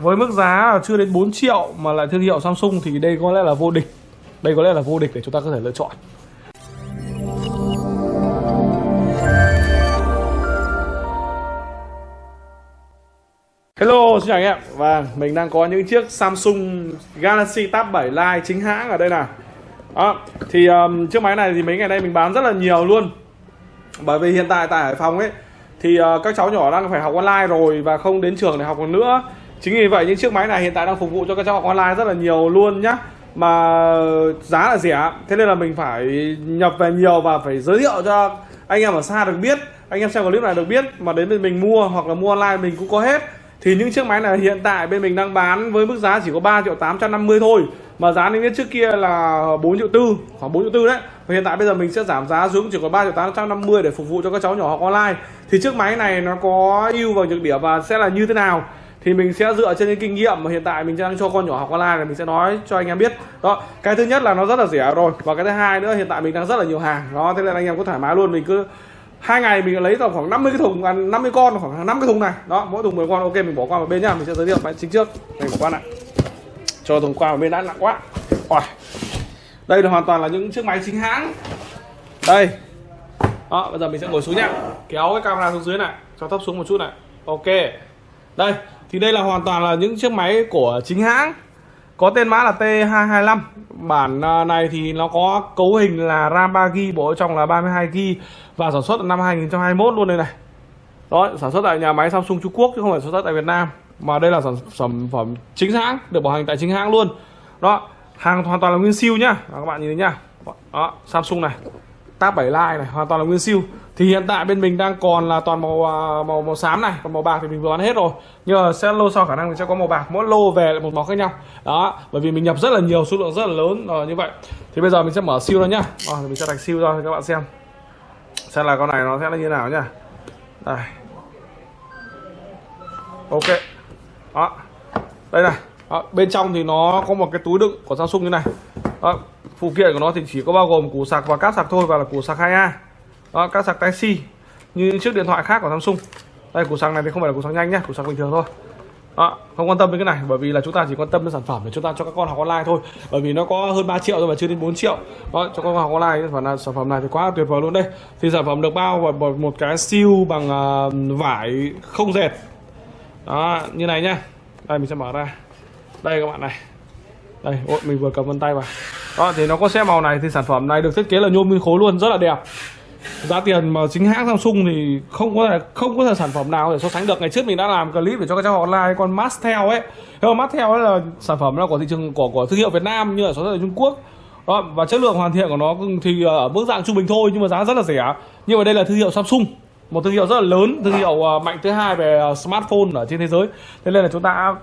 với mức giá chưa đến 4 triệu mà lại thương hiệu Samsung thì đây có lẽ là vô địch. Đây có lẽ là vô địch để chúng ta có thể lựa chọn. Hello, xin chào anh em. Và mình đang có những chiếc Samsung Galaxy Tab 7 Lite chính hãng ở đây nè à, thì um, chiếc máy này thì mấy ngày nay mình bán rất là nhiều luôn. Bởi vì hiện tại tại Hải Phòng ấy Thì uh, các cháu nhỏ đang phải học online rồi và không đến trường để học còn nữa. Chính vì vậy những chiếc máy này hiện tại đang phục vụ cho các cháu học online rất là nhiều luôn nhá. Mà giá là rẻ, Thế nên là mình phải nhập về nhiều và phải giới thiệu cho anh em ở xa được biết, Anh em xem clip này được biết. Mà đến bên mình mua hoặc là mua online mình cũng có hết. Thì những chiếc máy này hiện tại bên mình đang bán với mức giá chỉ có 3 triệu 850 thôi. Mà giá niêm yết trước kia là 4 triệu tư, khoảng 4 triệu tư đấy. Và hiện tại bây giờ mình sẽ giảm giá xuống chỉ có 3 triệu 850 để phục vụ cho các cháu nhỏ học online. Thì chiếc máy này nó có ưu và nhược điểm và sẽ là như thế nào? Thì mình sẽ dựa trên những kinh nghiệm mà hiện tại mình đang cho con nhỏ học online là mình sẽ nói cho anh em biết. Đó cái thứ nhất là nó rất là rẻ rồi. Và cái thứ hai nữa hiện tại mình đang rất là nhiều hàng. Đó thế nên anh em có thoải mái luôn. Mình cứ hai ngày mình lấy tầm khoảng 50 cái thùng à, 50 con khoảng 5 cái thùng này. Đó mỗi thùng 10 con. Ok mình bỏ qua một bên nhá. Mình sẽ giới thiệu máy chính trước. Mình bỏ qua lại cho thùng qua một bên đã nặng quá. Ôi. đây là hoàn toàn là những chiếc máy chính hãng. Đây. Đó bây giờ mình sẽ ngồi xuống nhá. Kéo cái camera xuống dưới này. Cho thấp xuống một chút này. Ok. Đây thì đây là hoàn toàn là những chiếc máy của chính hãng. Có tên mã là T225 bản à, này thì nó có cấu hình là RAM 3GB bộ trong là 32GB và sản xuất năm 2021 luôn đây này. Đó sản xuất tại nhà máy Samsung Trung Quốc chứ không phải sản xuất tại Việt Nam mà đây là sản, phẩm phẩm chính hãng được bảo hành tại chính hãng luôn. Đó hàng hoàn toàn là nguyên siêu nhá. Các bạn nhìn thấy nhá. Đó Samsung này Tab 7 Lite này hoàn toàn là nguyên siêu thì hiện tại bên mình đang còn là toàn màu à, màu màu xám này còn màu bạc thì mình vừa bán hết rồi. Nhưng mà sẽ lô sau khả năng mình sẽ có màu bạc mỗi lô về lại một màu khác nhau. Đó bởi vì mình nhập rất là nhiều số lượng rất là lớn rồi như vậy. Thì bây giờ mình sẽ mở siêu ra nhá. À, mình sẽ đặt siêu ra cho các bạn xem. Xem là con này nó sẽ là như nào nhá. Đây. Ok. Đó. Đây này. Đó, bên trong thì nó có một cái túi đựng của Samsung như này. Đó, phụ kiện của nó thì chỉ có bao gồm củ sạc và cáp sạc thôi và là củ sạc 2A đó, các sạc Type C như chiếc điện thoại khác của Samsung. Đây củ sạc này thì không phải là củ sạc nhanh nhá củ sạc bình thường thôi. Đó, không quan tâm đến cái này bởi vì là chúng ta chỉ quan tâm đến sản phẩm để chúng ta cho các con học online thôi. Bởi vì nó có hơn 3 triệu rồi mà chưa đến 4 triệu. Đó, cho các con học online và là sản phẩm này thì quá tuyệt vời luôn đây. Thì sản phẩm được bao vào một cái siêu bằng uh, vải không dệt. Đó như này nhá. Đây mình sẽ mở ra. Đây các bạn này. Đây ôi, mình vừa cầm vân tay vào. Đó thì nó có xe màu này thì sản phẩm này được thiết kế là nhôm nguyên khối luôn rất là đẹp giá tiền mà chính hãng Samsung thì không có thể, không có thể sản phẩm nào để so sánh được. Ngày trước mình đã làm clip để cho các cháu online, con Mastel ấy. Nhưng mà Mastel ấy là sản phẩm là của thị trường, của của thương hiệu Việt Nam như là sản xuất ở Trung Quốc. Đó, và chất lượng hoàn thiện của nó thì ở mức dạng trung bình thôi, nhưng mà giá rất là rẻ. Nhưng mà đây là thương hiệu Samsung, một thương hiệu rất là lớn, thương hiệu ờ, mạnh thứ hai về ờ, smartphone ở trên thế giới. Thế nên là chúng ta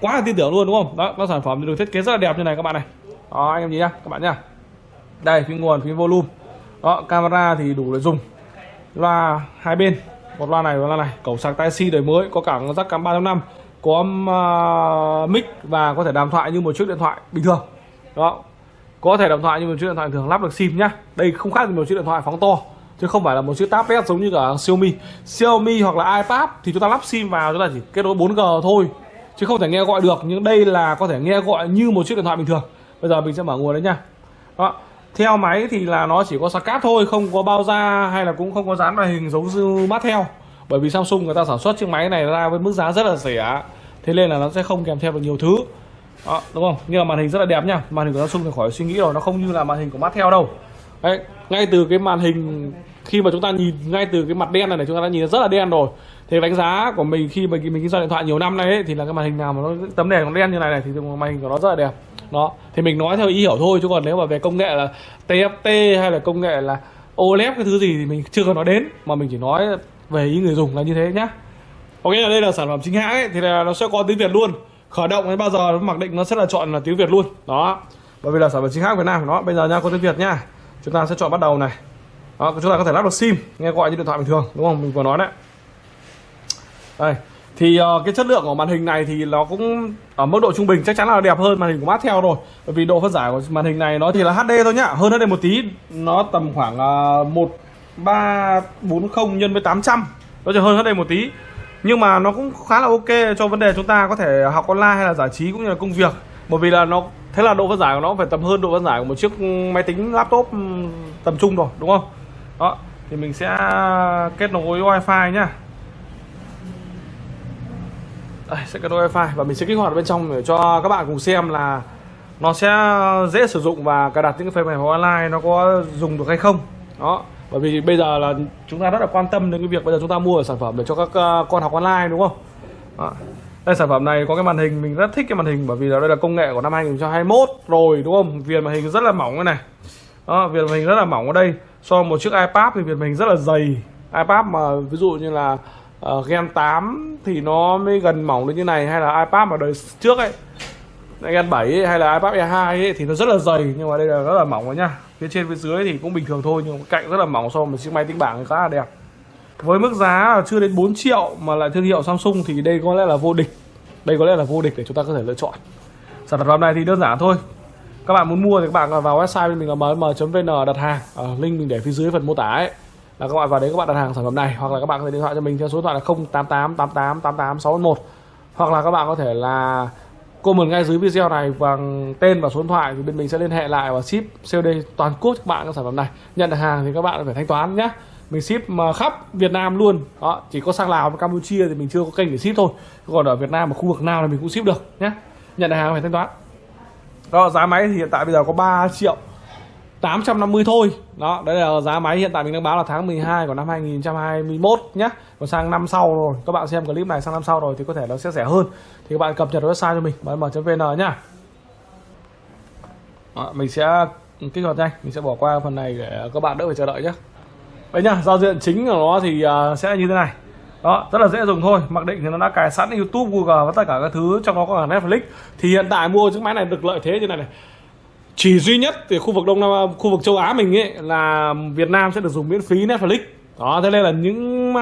quá là tin tưởng luôn, đúng không? Đó các sản phẩm được thiết kế rất là đẹp như này, các bạn này. Đó, anh em nhìn nhá, các bạn nhá. Đây, phím nguồn, phím volume đó camera thì đủ để dùng. Loa hai bên. Một loa này và loa này. Cổng sạc tai si đời mới có cả jack cắm 3.5 có uh, mic và có thể đàm thoại như một chiếc điện thoại bình thường. Đó có thể đàm thoại như một chiếc điện thoại thường lắp được sim nhá. Đây không khác gì một chiếc điện thoại phóng to chứ không phải là một chiếc tablet giống như cả Xiaomi. Xiaomi hoặc là iPad thì chúng ta lắp sim vào chúng ta chỉ kết nối 4G thôi chứ không thể nghe gọi được. Nhưng đây là có thể nghe gọi như một chiếc điện thoại bình thường. Bây giờ mình sẽ mở nguồn đấy nha đó theo máy thì là nó chỉ có sạc cáp thôi không có bao da hay là cũng không có dán màn hình giống như mắt theo bởi vì Samsung người ta sản xuất chiếc máy này ra với mức giá rất là rẻ. Thế nên là nó sẽ không kèm theo được nhiều thứ. Đó, đúng không? Nhưng mà màn hình rất là đẹp nha. Màn hình của Samsung thì khỏi suy nghĩ rồi nó không như là màn hình của mắt theo đâu. Đấy ngay từ cái màn hình khi mà chúng ta nhìn ngay từ cái mặt đen này, này chúng ta đã nhìn rất là đen rồi thì đánh giá của mình khi mà mình kinh doanh điện thoại nhiều năm nay ấy, thì là cái màn hình nào mà nó tấm đèn nó đen như này này thì màn hình của nó rất là đẹp. Đó thì mình nói theo ý hiểu thôi chứ còn nếu mà về công nghệ là TFT hay là công nghệ là OLED cái thứ gì thì mình chưa có nói đến mà mình chỉ nói về ý người dùng là như thế nhá. Ok là đây là sản phẩm chính hãng ấy thì là nó sẽ có tiếng Việt luôn. Khởi động đến bao giờ nó mặc định nó sẽ là chọn là tiếng Việt luôn. Đó bởi vì là sản phẩm chính hãng Việt Nam của nó bây giờ nha có tiếng Việt nhá. Chúng ta sẽ chọn bắt đầu này. Đó, chúng ta có thể lắp được sim nghe gọi như điện thoại bình thường đúng không? Mình vừa nói đấy đây thì uh, cái chất lượng của màn hình này thì nó cũng ở mức độ trung bình chắc chắn là đẹp hơn màn hình của mát theo rồi. Bởi vì độ phân giải của màn hình này nó thì là HD thôi nhá hơn HD một tí nó tầm khoảng uh, một ba bốn không nhân với 800 nó chỉ hơn HD một tí. Nhưng mà nó cũng khá là ok cho vấn đề chúng ta có thể học online hay là giải trí cũng như là công việc. Bởi vì là nó thế là độ phân giải của nó phải tầm hơn độ phân giải của một chiếc máy tính laptop tầm trung rồi đúng không? Đó thì mình sẽ kết nối wifi nhá. Đây, sẽ kết nối wifi. Và mình sẽ kích hoạt bên trong để cho các bạn cùng xem là nó sẽ dễ sử dụng và cài đặt những cái phần mềm online nó có dùng được hay không. Đó. Bởi vì bây giờ là chúng ta rất là quan tâm đến cái việc bây giờ chúng ta mua sản phẩm để cho các ờ, con học online đúng không? Đó. đây sản phẩm này có cái màn hình mình rất thích cái màn hình bởi vì là đây là công nghệ của năm 2021 rồi đúng không? Viền màn hình rất là mỏng cái này. Đó viền màn hình rất là mỏng ở đây. So với một chiếc iPad thì viền màn hình rất là dày. iPad mà ví dụ như là uh, Gen 8 thì nó mới gần mỏng đến như này hay là iPad mà đời trước ấy Gen 7 ấy, hay là iPad E2 ấy, thì nó rất là dày nhưng mà đây là rất là mỏng rồi nhá. Phía trên phía dưới thì cũng bình thường thôi nhưng cạnh rất là mỏng so với một chiếc máy tính bảng khá là đẹp. Với mức giá chưa đến 4 triệu mà lại thương hiệu Samsung thì đây có lẽ là vô địch. Đây có lẽ là vô địch để chúng ta có thể lựa chọn. Sản phẩm này thì đơn giản thôi. Các bạn muốn mua thì các bạn vào website bên mình là mm.vn đặt hàng. À, link mình để phía dưới phần mô tả ấy là các bạn vào đấy các bạn đặt hàng sản phẩm này, hoặc là các bạn có thể điện thoại cho mình theo số điện thoại là 088 88 88 611 hoặc là các bạn có thể là comment ngay dưới video này bằng tên và số điện thoại thì bên mình sẽ liên hệ lại và ship COD toàn quốc cho các bạn các sản phẩm này. Nhận được hàng thì các bạn phải thanh toán nhé mình ship mà khắp Việt Nam luôn. Đó, chỉ có sang Lào và Campuchia thì mình chưa có kênh để ship thôi. Còn ở Việt Nam và khu vực nào thì mình cũng ship được nhé nhận được hàng phải thanh toán. Đó, giá máy thì hiện tại bây giờ có 3 triệu 850 thôi. Đó đấy là giá máy hiện tại mình đang báo là tháng 12 của năm 2021 nhé còn sang năm sau rồi các bạn xem clip này sang năm sau rồi thì có thể nó sẽ rẻ hơn. Thì các bạn cập nhật website cho mình mm.vn nhá. Đó, mình sẽ kích hoạt nhanh mình sẽ bỏ qua phần này để các bạn đỡ phải chờ đợi nhé đấy nhá giao diện chính của nó thì à, sẽ như thế này. Đó rất là dễ dùng thôi. Mặc định thì nó đã cài sẵn youtube google và tất cả các thứ trong đó có cả netflix. Thì hiện tại mua chiếc máy này được lợi thế như này này chỉ duy nhất thì khu vực đông nam khu vực châu á mình ấy là việt nam sẽ được dùng miễn phí netflix. Đó thế nên là những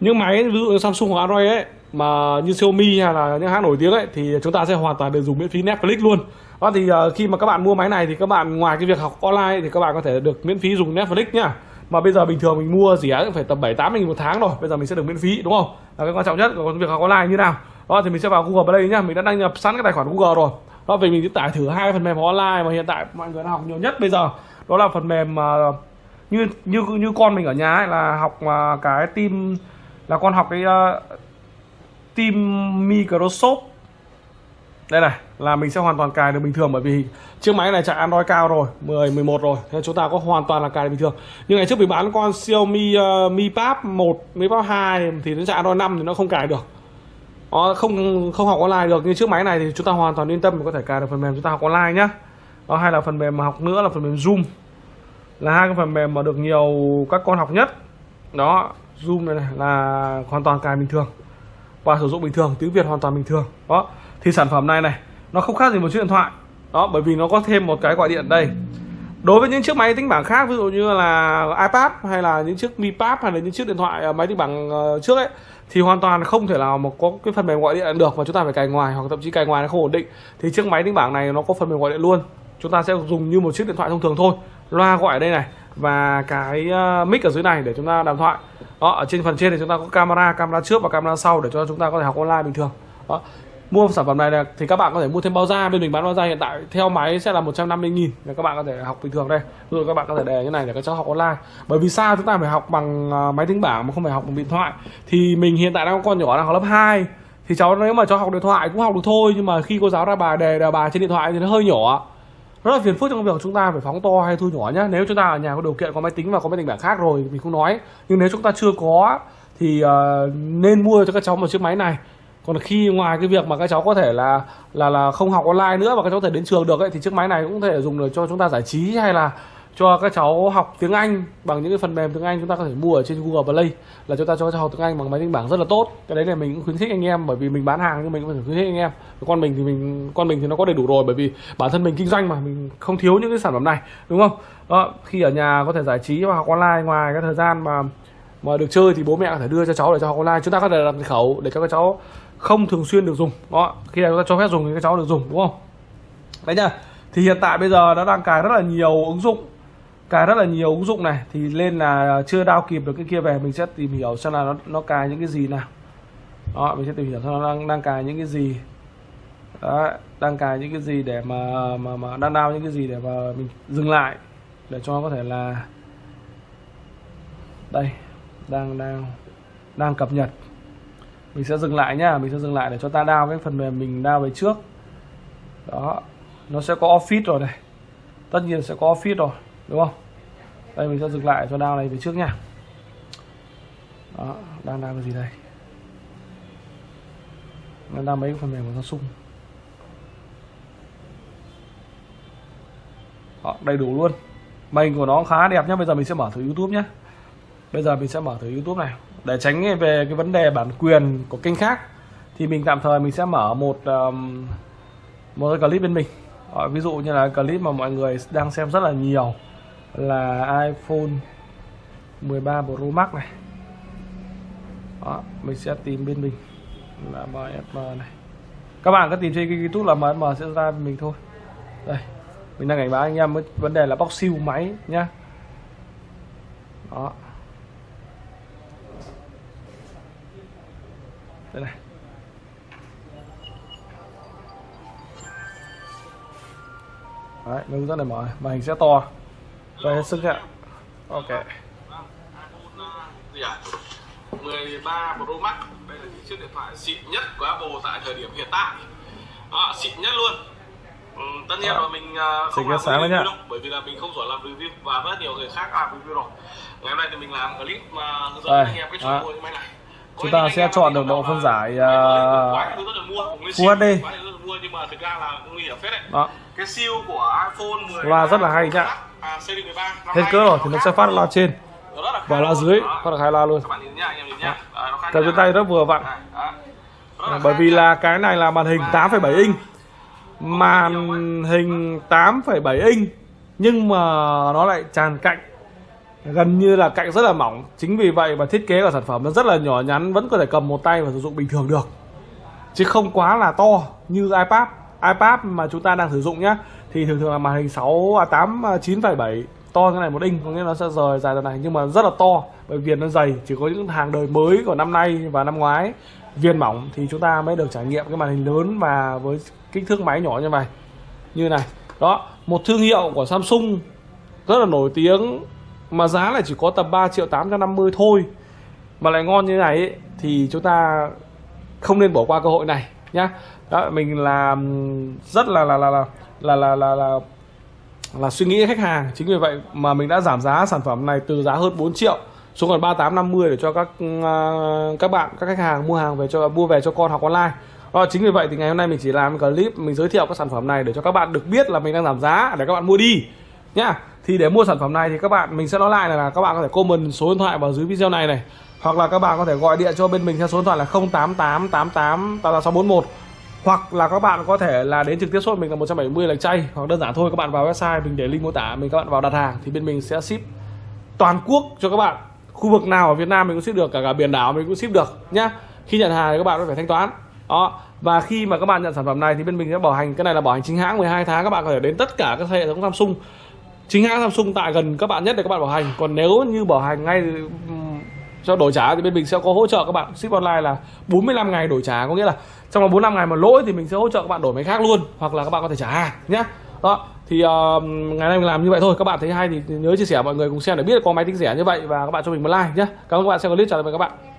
những máy ví dụ như samsung hoặc android ấy mà như xiaomi hay là những hãng nổi tiếng ấy thì chúng ta sẽ hoàn toàn được dùng miễn phí netflix luôn. Đó thì uh, khi mà các bạn mua máy này thì các bạn ngoài cái việc học online thì các bạn có thể được miễn phí dùng netflix nhá. Mà bây giờ bình thường mình mua rẻ phải tầm bảy tám nghìn một tháng rồi bây giờ mình sẽ được miễn phí đúng không? Là cái quan trọng nhất của việc học online như nào. Đó thì mình sẽ vào google play nhá mình đã đăng nhập sẵn cái tài khoản google rồi đó vì mình sẽ tải thử hai phần mềm online mà hiện tại mọi người đang học nhiều nhất bây giờ. Đó là phần mềm mà như như như con mình ở nhà ấy là học uh, cái team là con học cái uh, team Microsoft. Đây này là mình sẽ hoàn toàn cài được bình thường bởi vì chiếc máy này chạy Android cao rồi 10 11 rồi thế chúng ta có hoàn toàn là cài được bình thường. Nhưng ngày trước mình bán con Xiaomi uh, Mi Pad 1 Mi Pad 2 thì nó chạy Android 5 thì nó không cài được nó không không học online được như chiếc máy này thì chúng ta hoàn toàn yên tâm có thể cài được phần mềm. Chúng ta học online nhá. Đó hay là phần mềm mà học nữa là phần mềm Zoom. Là hai cái phần mềm mà được nhiều các con học nhất. Đó Zoom này, này là hoàn toàn cài bình thường. Và sử dụng bình thường tiếng Việt hoàn toàn bình thường. Đó thì sản phẩm này này nó không khác gì một chiếc điện thoại. Đó bởi vì nó có thêm một cái gọi điện đây. Đối với những chiếc máy tính bảng khác ví dụ như là iPad hay là những chiếc Mi Pad hay là những chiếc điện thoại à, máy tính bảng ờ, trước ấy thì hoàn toàn không thể nào mà có cái phần mềm gọi điện được mà chúng ta phải cài ngoài, hoặc thậm chí cài ngoài nó không ổn định. Thì chiếc máy tính bảng này nó có phần mềm gọi điện luôn. Chúng ta sẽ dùng như một chiếc điện thoại thông thường thôi. Loa gọi ở đây này, và cái ờ, mic ở dưới này để chúng ta đàm thoại. Đó, ở trên phần trên thì chúng ta có camera camera trước và camera sau để cho chúng ta có thể học online bình thường. Đó mua sản phẩm này là thì các bạn có thể mua thêm bao da. Bên mình bán bao da hiện tại theo máy sẽ là 150 nghìn. Để các bạn có thể học bình thường đây. Rồi các bạn có thể đề như này để các cháu học online. Bởi vì sao chúng ta phải học bằng à, máy tính bảng mà không phải học bằng điện thoại. Thì mình hiện tại đang có con nhỏ đang học lớp 2 thì cháu nếu mà cháu học điện thoại cũng học được thôi. Nhưng mà khi cô giáo ra bài đề đề bài trên điện thoại thì nó hơi nhỏ. Rất là phiền phức trong việc chúng ta phải phóng to hay thu nhỏ nhé nếu chúng ta ở nhà có điều kiện có máy tính và có máy tính bảng khác rồi mình không nói. Nhưng nếu chúng ta chưa có thì uh, nên mua cho các cháu một chiếc máy này còn khi ngoài cái việc mà các cháu có thể là là là không học online nữa và các cháu có thể đến trường được ấy thì chiếc máy này cũng có thể dùng để cho chúng ta giải trí hay là cho các cháu học tiếng Anh bằng những cái phần mềm tiếng Anh chúng ta có thể mua ở trên Google Play là chúng ta cho các cháu học tiếng Anh bằng máy tính bảng rất là tốt. Cái đấy là mình cũng khuyến khích anh em bởi vì mình bán hàng nhưng mình cũng phải khuyến khích anh em. Con mình thì mình con mình thì nó có đầy đủ rồi bởi vì bản thân mình kinh doanh mà mình không thiếu những cái sản phẩm này đúng không? Đó, khi ở nhà có thể giải trí và học online ngoài cái thời gian mà mà được chơi thì bố mẹ có thể đưa cho cháu để cho học online. Chúng ta có thể đặt khẩu để cho các cháu không thường xuyên được dùng. Đó khi nào chúng ta cho phép dùng thì các cháu được dùng đúng không? Đấy nhá. Thì hiện tại bây giờ nó đang cài rất là nhiều ứng dụng cài rất là nhiều ứng dụng này. Thì lên là chưa đao kịp được cái kia về mình sẽ tìm hiểu xem là nó nó cài những cái gì nào. Đó mình sẽ tìm hiểu xem nó đang đang cài những cái gì. Đó, đang cài những cái gì để mà mà mà đang đao những cái gì để mà mình dừng lại để cho nó có thể là đây đang đang đang cập nhật. Mình sẽ dừng lại nhá mình sẽ dừng lại để cho ta đao cái phần mềm mình đao về trước. Đó nó sẽ có office rồi này. Tất nhiên sẽ có office rồi đúng không? Đây mình sẽ dừng lại cho đao này về trước nha đó đang đao cái gì đây? Đang mấy cái phần mềm của Samsung? Đó, đầy đủ luôn. Mình của nó khá đẹp nhá bây giờ mình sẽ mở thử YouTube nhé bây giờ mình sẽ mở thử YouTube này. Để tránh về cái vấn đề bản quyền của kênh khác thì mình tạm thời mình sẽ mở một um, một cái clip bên mình. Đó, ví dụ như là clip mà mọi người đang xem rất là nhiều là iPhone 13 Pro Max này. Đó, mình sẽ tìm bên mình là MSM này. Các bạn cứ tìm trên YouTube là MSM sẽ ra bên mình thôi. Đây mình đang cảnh báo anh em với vấn đề là bóc siêu máy nhá. Đó. Đây này. Đấy hướng dẫn này mở. Màn hình sẽ to. To hết sức ạ. Ok. Gì à? 13 Pro Max. Đây là chiếc điện thoại xịn nhất của Apple tại thời điểm hiện tại. Đó, xịn nhất luôn. Ừ, tất nhiên Đó. là mình uh, không làm cái sáng review đâu bởi vì là mình không giỏi làm review và rất nhiều người khác làm review rồi. Ngày hôm nay thì mình làm clip mà hướng dẫn Đây, anh em cách đó. chọn mua cái máy này Chúng ta sẽ chọn được độ phân giải, mua Full HD. đó. Cái siêu của iPhone 10 Loa rất là hay nhá. hết cỡ rồi thì nó sẽ phát loa trên. Và loa dưới. Phát được hai loa luôn. Các nó cầm trên tay rất vừa vặn. Bởi vì là cái này là màn hình 8,7 inch. Màn hình 8,7 inch. Nhưng mà nó lại tràn cạnh gần như là cạnh rất là mỏng. Chính vì vậy mà thiết kế của sản phẩm nó rất là nhỏ nhắn vẫn có thể cầm một tay và sử dụng bình thường được. Chứ không quá là to như iPad. iPad mà chúng ta đang sử dụng nhá thì thường thường là màn hình 6 à 8 à, 9,7 to như này một inch có nghĩa nó sẽ rời dài ra này nhưng mà rất là to bởi vì viền nó dày chỉ có những hàng đời mới của năm nay và năm ngoái. Viền mỏng thì chúng ta mới được trải nghiệm cái màn hình lớn và với kích thước máy nhỏ như này. Như này. Đó một thương hiệu của Samsung rất là nổi tiếng mà giá lại chỉ có tầm 3 triệu 850 thôi. Mà lại ngon như này ấy, thì chúng ta không nên bỏ qua cơ hội này nhá. Đó mình làm rất là là là là là là là, là, là suy nghĩ khách hàng. Chính vì vậy mà mình đã giảm giá sản phẩm này từ giá hơn 4 triệu xuống còn 3850 để cho các uh, các bạn các khách hàng mua hàng về cho mua về cho con học online. Đó, chính vì vậy thì ngày hôm nay mình chỉ làm clip mình giới thiệu các sản phẩm này để cho các bạn được biết là mình đang giảm giá để các bạn mua đi nhá thì để mua sản phẩm này thì các bạn mình sẽ nói lại là, là các bạn có thể comment số điện thoại vào dưới video này này. Hoặc là các bạn có thể gọi điện cho bên mình theo số điện thoại là 088 88 641 hoặc là các bạn có thể là đến trực tiếp shop mình là 170 lạch chay. Hoặc đơn giản thôi các bạn vào website mình để link mô tả mình các bạn vào đặt hàng thì bên mình sẽ ship toàn quốc cho các bạn. Khu vực nào ở Việt Nam mình cũng ship được cả cả biển đảo mình cũng ship được nhá. Khi nhận hàng thì các bạn có phải thanh toán. Đó. Và khi mà các bạn nhận sản phẩm này thì bên mình sẽ bảo hành cái này là bảo hành chính hãng 12 tháng các bạn có thể đến tất cả các hệ thống Samsung chính hãng Samsung tại gần các bạn nhất để các bạn bảo hành. Còn nếu như bảo hành ngay cho đổi trả thì bên mình sẽ có hỗ trợ các bạn. Ship online là 45 ngày đổi trả có nghĩa là trong vòng 45 ngày mà lỗi thì mình sẽ hỗ trợ các bạn đổi máy khác luôn hoặc là các bạn có thể trả hàng nhé đó thì uh, ngày nay mình làm như vậy thôi. Các bạn thấy hay thì nhớ chia sẻ mọi người cùng xem để biết có máy tính rẻ như vậy và các bạn cho mình một like nhé cảm ơn các bạn xem clip chào tạm biệt các bạn.